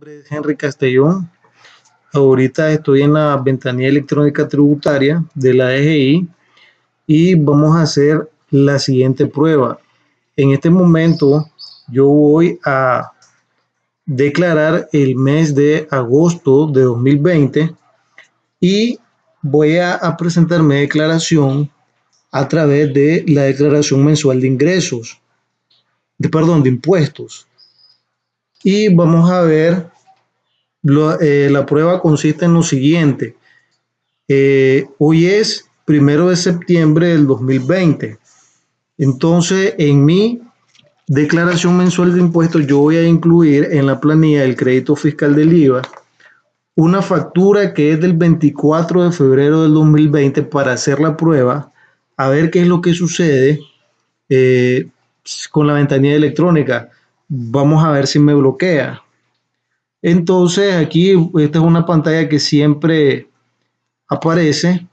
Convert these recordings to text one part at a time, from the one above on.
nombre es Henry Castellón. Ahorita estoy en la ventanilla electrónica tributaria de la DGI y vamos a hacer la siguiente prueba. En este momento yo voy a declarar el mes de agosto de 2020 y voy a, a presentar mi declaración a través de la declaración mensual de ingresos, de perdón, de impuestos. Y vamos a ver, eh, la prueba consiste en lo siguiente. Eh, hoy es primero de septiembre del 2020. Entonces, en mi declaración mensual de impuestos, yo voy a incluir en la planilla del crédito fiscal del IVA una factura que es del 24 de febrero del 2020 para hacer la prueba, a ver qué es lo que sucede eh, con la ventanilla electrónica vamos a ver si me bloquea. Entonces aquí esta es una pantalla que siempre aparece.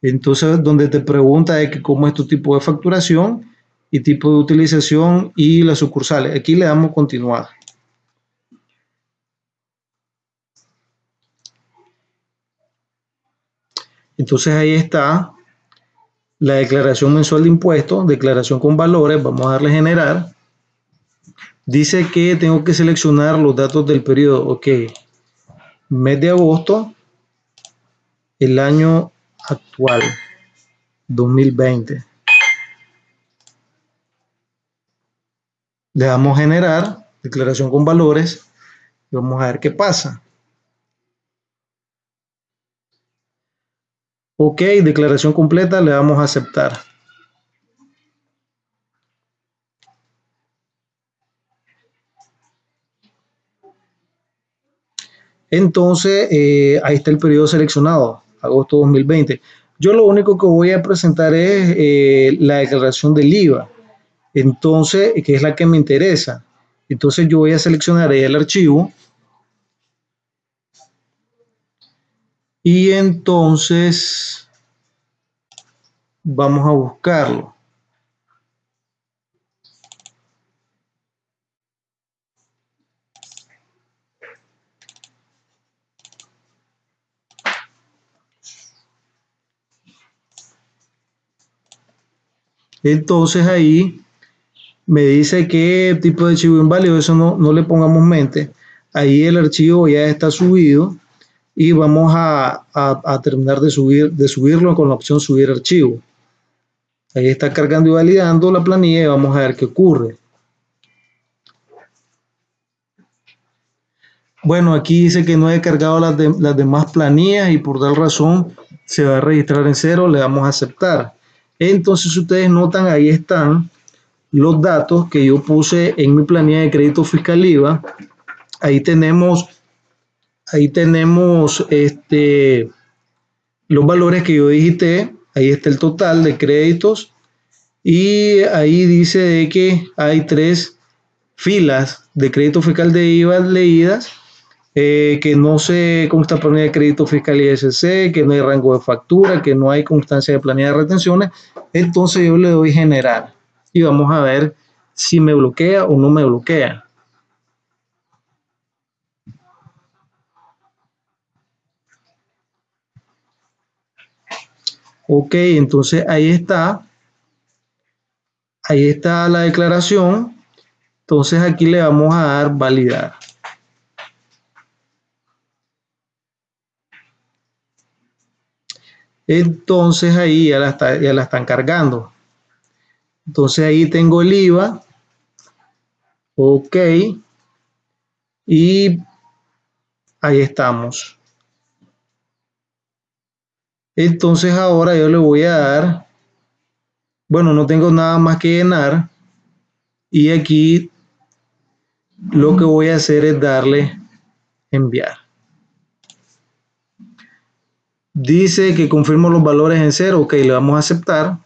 Entonces donde te pregunta de que cómo es tu tipo de facturación y tipo de utilización y las sucursales. Aquí le damos continuar. Entonces ahí está la declaración mensual de impuestos, declaración con valores. Vamos a darle generar. Dice que tengo que seleccionar los datos del periodo. Ok. Mes de agosto, el año actual, 2020. Le damos generar, declaración con valores, y vamos a ver qué pasa. Ok, declaración completa, le damos a aceptar. Entonces, eh, ahí está el periodo seleccionado, agosto 2020. Yo lo único que voy a presentar es eh, la declaración del IVA, entonces, que es la que me interesa. Entonces yo voy a seleccionar ahí el archivo. Y entonces vamos a buscarlo. Entonces ahí me dice qué tipo de archivo inválido, eso no, no le pongamos mente. Ahí el archivo ya está subido y vamos a, a, terminar de, subir, de subirlo con la opción subir archivo. Ahí está cargando y validando la planilla y vamos a ver qué ocurre. Bueno, aquí dice que no he cargado las, las demás planillas y por tal razón se va a registrar en cero, le damos a aceptar. Entonces, ustedes notan, ahí están los datos que yo puse en mi planilla de crédito fiscal IVA. Ahí tenemos, ahí tenemos este, los valores que yo digité. Ahí está el total de créditos. Y ahí dice de que hay tres filas de crédito fiscal de IVA leídas eh, que no se consta planilla de crédito fiscal ISC, que no hay rango de factura, que no hay constancia de planilla de retenciones, entonces yo le doy generar y vamos a ver si me bloquea o no me bloquea. Ok, entonces ahí está. Ahí está la declaración. Entonces aquí le vamos a dar validar. Entonces ahí ya la, están cargando. Entonces ahí tengo el IVA. Ok. Y ahí estamos. Entonces ahora yo le voy a dar, bueno, no tengo nada más que llenar. Y aquí lo que voy a hacer es darle enviar. Dice que confirmo los valores en cero. Ok, le vamos a aceptar.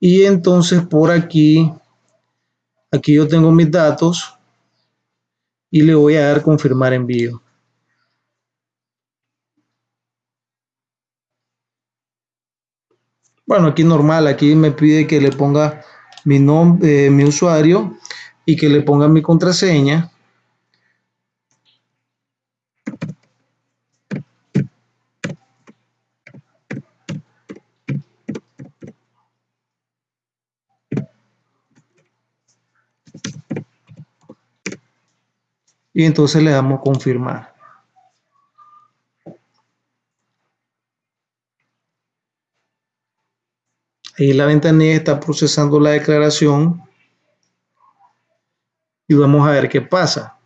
Y entonces por aquí, aquí yo tengo mis datos y le voy a dar confirmar envío. Bueno, aquí normal, aquí me pide que le ponga mi nombre, eh, mi usuario y que le ponga mi contraseña. Y entonces le damos confirmar. Ahí la ventanilla está procesando la declaración y vamos a ver qué pasa.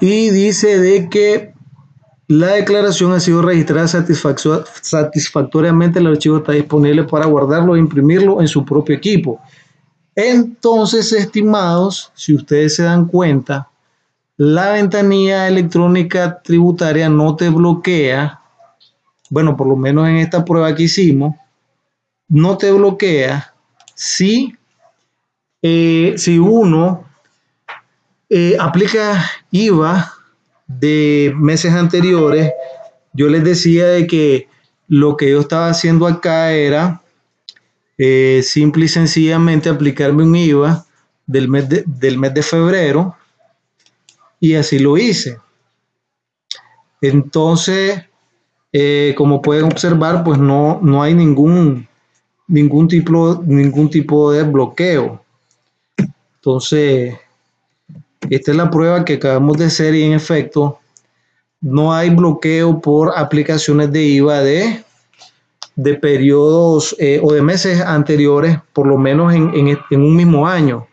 y dice de que la declaración ha sido registrada satisfactoriamente, el archivo está disponible para guardarlo e imprimirlo en su propio equipo. Entonces, estimados, si ustedes se dan cuenta, la ventanilla electrónica tributaria no te bloquea, bueno, por lo menos en esta prueba que hicimos, no te bloquea si, eh, si uno eh, aplica IVA de meses anteriores. Yo les decía de que lo que yo estaba haciendo acá era eh, simple y sencillamente aplicarme un IVA del mes de, del mes de febrero y así lo hice. Entonces, eh, como pueden observar, pues no, no hay ningún, ningún, tipo, ningún tipo de bloqueo. Entonces, esta es la prueba que acabamos de hacer y en efecto no hay bloqueo por aplicaciones de IVA de, de periodos eh, o de meses anteriores, por lo menos en, en, un mismo año.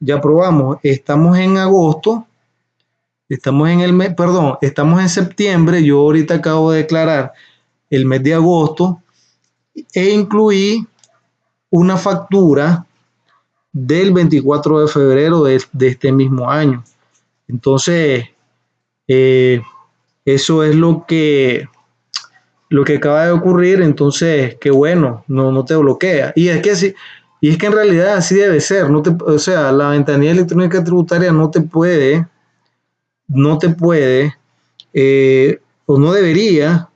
Ya probamos, estamos en agosto, estamos en el mes, perdón, estamos en septiembre, yo ahorita acabo de declarar el mes de agosto e incluí una factura del 24 de febrero de, este mismo año. Entonces, eh, eso es lo que, lo que acaba de ocurrir. Entonces, qué bueno, no, no te bloquea. Y es que y es que en realidad así debe ser. No te, o sea, la ventanilla electrónica tributaria no te puede, no te puede, eh, o no debería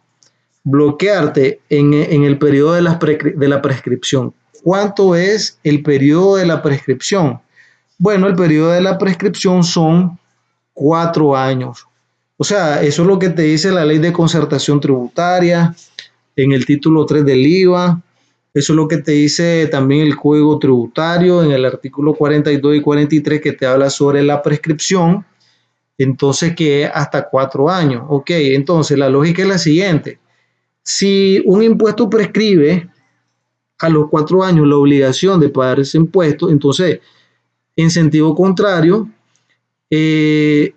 bloquearte en, el periodo de la, de la prescripción. ¿Cuánto es el periodo de la prescripción? Bueno, el periodo de la prescripción son cuatro años. O sea, eso es lo que te dice la ley de concertación tributaria en el título 3 del IVA. Eso es lo que te dice también el Código Tributario en el artículo 42 y 43 que te habla sobre la prescripción. Entonces, que es hasta cuatro años. Ok, entonces la lógica es la siguiente. Si un impuesto prescribe a los cuatro años la obligación de pagar ese impuesto, entonces, en sentido contrario, eh,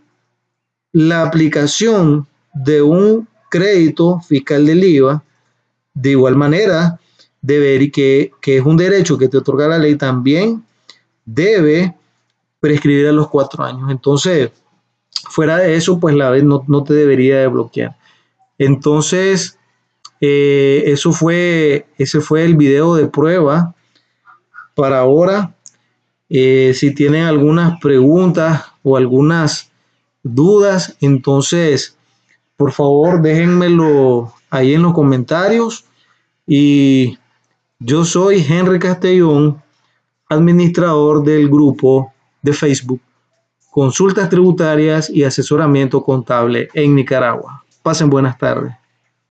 la aplicación de un crédito fiscal del IVA, de igual manera, debe, que, que es un derecho que te otorga la ley, también debe prescribir a los cuatro años. Entonces, fuera de eso, pues la vez no, no te debería de bloquear. Entonces, eh, eso fue, ese fue el video de prueba para ahora. Eh, si tienen algunas preguntas o algunas dudas, entonces por favor déjenmelo ahí en los comentarios. Y yo soy Henry Castellón, administrador del grupo de Facebook Consultas Tributarias y Asesoramiento Contable en Nicaragua. Pasen buenas tardes.